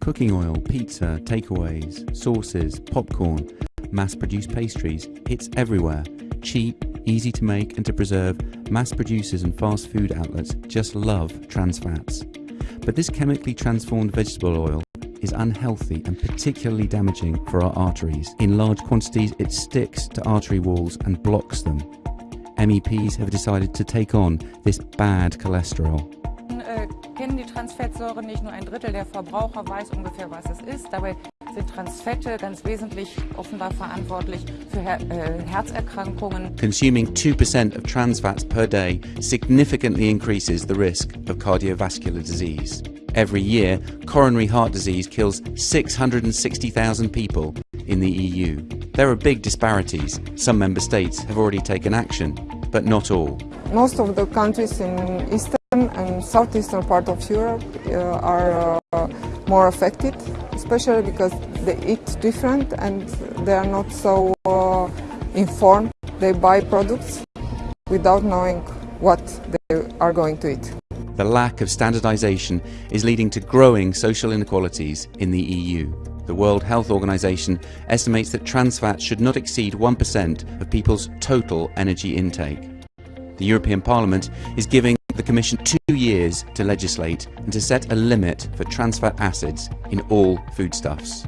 Cooking oil, pizza, takeaways, sauces, popcorn, mass-produced pastries, it's everywhere. Cheap, easy to make and to preserve, mass producers and fast food outlets just love trans fats. But this chemically transformed vegetable oil is unhealthy and particularly damaging for our arteries. In large quantities, it sticks to artery walls and blocks them. MEPs have decided to take on this bad cholesterol. Äh, kennen die Transfettsäuren nicht nur ein Drittel der Verbraucher weiß ungefähr, was es ist. Dabei sind Transfette ganz wesentlich offenbar verantwortlich für Her äh, Herzerkrankungen. Consuming 2% of trans fats per day significantly increases the risk of cardiovascular disease. Every year, coronary heart disease kills 660,000 people in the EU. There are big disparities. Some member states have already taken action, but not all. Most of the countries in eastern and southeastern part of Europe uh, are uh, more affected, especially because they eat different and they are not so uh, informed. They buy products without knowing what they are going to eat. The lack of standardisation is leading to growing social inequalities in the EU. The World Health Organization estimates that trans fats should not exceed 1% of people's total energy intake. The European Parliament is giving Commission two years to legislate and to set a limit for trans fat acids in all foodstuffs.